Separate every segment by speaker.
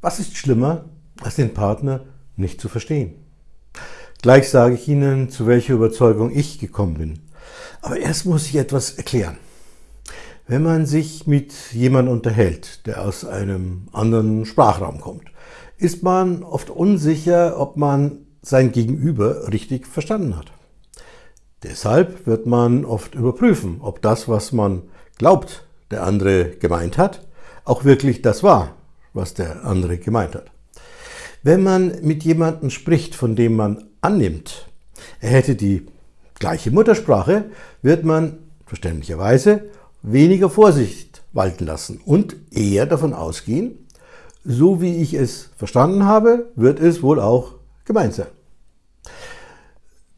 Speaker 1: Was ist schlimmer, als den Partner nicht zu verstehen? Gleich sage ich Ihnen, zu welcher Überzeugung ich gekommen bin. Aber erst muss ich etwas erklären. Wenn man sich mit jemandem unterhält, der aus einem anderen Sprachraum kommt, ist man oft unsicher, ob man sein Gegenüber richtig verstanden hat. Deshalb wird man oft überprüfen, ob das, was man glaubt, der andere gemeint hat, auch wirklich das war, was der andere gemeint hat. Wenn man mit jemandem spricht, von dem man annimmt, er hätte die gleiche Muttersprache, wird man verständlicherweise weniger Vorsicht walten lassen und eher davon ausgehen, so wie ich es verstanden habe, wird es wohl auch gemeint sein.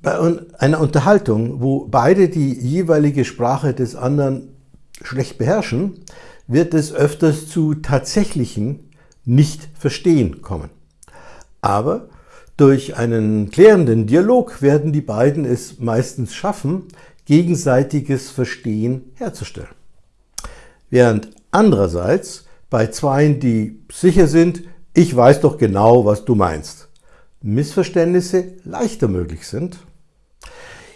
Speaker 1: Bei einer Unterhaltung, wo beide die jeweilige Sprache des anderen schlecht beherrschen, wird es öfters zu tatsächlichen Nicht-Verstehen kommen. Aber durch einen klärenden Dialog werden die beiden es meistens schaffen, gegenseitiges Verstehen herzustellen. Während andererseits bei Zweien, die sicher sind, ich weiß doch genau, was du meinst, Missverständnisse leichter möglich sind.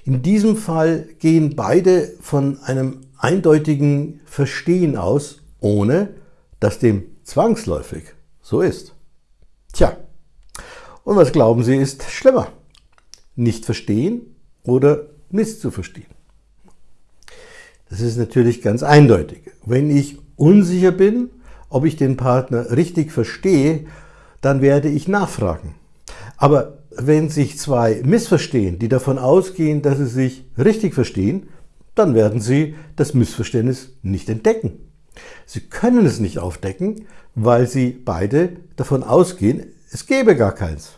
Speaker 1: In diesem Fall gehen beide von einem eindeutigen Verstehen aus, ohne dass dem zwangsläufig so ist. Tja, und was glauben Sie ist schlimmer? Nicht verstehen oder misszuverstehen? Das ist natürlich ganz eindeutig. Wenn ich unsicher bin, ob ich den Partner richtig verstehe, dann werde ich nachfragen. Aber wenn sich zwei missverstehen, die davon ausgehen, dass sie sich richtig verstehen, dann werden sie das Missverständnis nicht entdecken. Sie können es nicht aufdecken, weil sie beide davon ausgehen, es gäbe gar keins.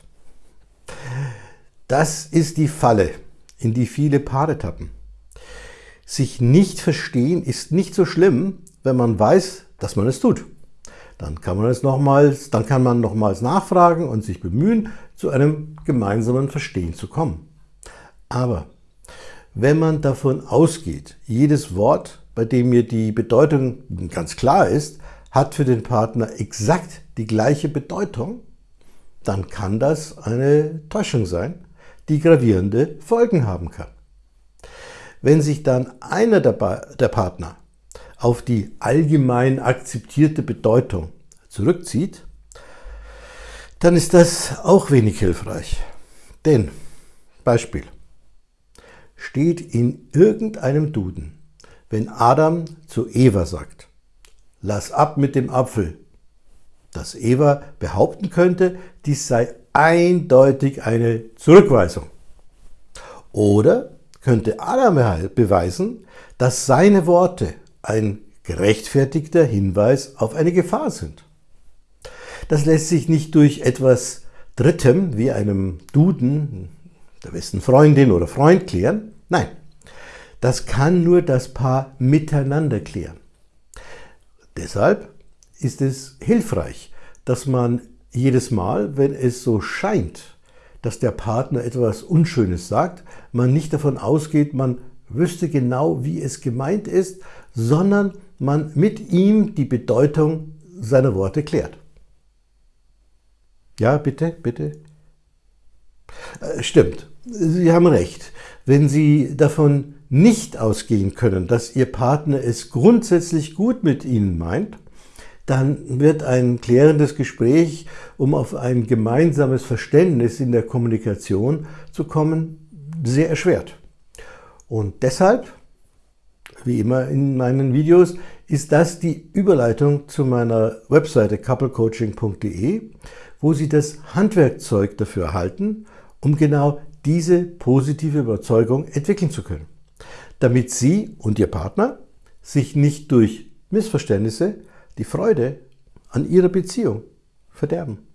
Speaker 1: Das ist die Falle, in die viele Paare tappen. Sich nicht verstehen ist nicht so schlimm, wenn man weiß, dass man es tut. Dann kann man es nochmals, dann kann man nochmals nachfragen und sich bemühen, zu einem gemeinsamen Verstehen zu kommen. Aber wenn man davon ausgeht, jedes Wort, bei dem mir die Bedeutung ganz klar ist, hat für den Partner exakt die gleiche Bedeutung, dann kann das eine Täuschung sein, die gravierende Folgen haben kann. Wenn sich dann einer der, der Partner auf die allgemein akzeptierte Bedeutung zurückzieht, dann ist das auch wenig hilfreich. Denn, Beispiel, steht in irgendeinem Duden, wenn Adam zu Eva sagt, lass ab mit dem Apfel, dass Eva behaupten könnte, dies sei eindeutig eine Zurückweisung. Oder könnte Adam beweisen, dass seine Worte ein gerechtfertigter Hinweis auf eine Gefahr sind. Das lässt sich nicht durch etwas Drittem wie einem Duden, der besten Freundin oder Freund klären. Nein, das kann nur das Paar miteinander klären. Deshalb ist es hilfreich, dass man jedes Mal, wenn es so scheint, dass der Partner etwas Unschönes sagt, man nicht davon ausgeht, man wüsste genau, wie es gemeint ist, sondern man mit ihm die Bedeutung seiner Worte klärt. Ja, bitte, bitte. Äh, stimmt, Sie haben recht. Wenn Sie davon nicht ausgehen können, dass Ihr Partner es grundsätzlich gut mit Ihnen meint, dann wird ein klärendes Gespräch, um auf ein gemeinsames Verständnis in der Kommunikation zu kommen, sehr erschwert. Und deshalb, wie immer in meinen Videos, ist das die Überleitung zu meiner Webseite couplecoaching.de, wo Sie das Handwerkzeug dafür erhalten, um genau diese positive Überzeugung entwickeln zu können, damit Sie und Ihr Partner sich nicht durch Missverständnisse die Freude an Ihrer Beziehung verderben.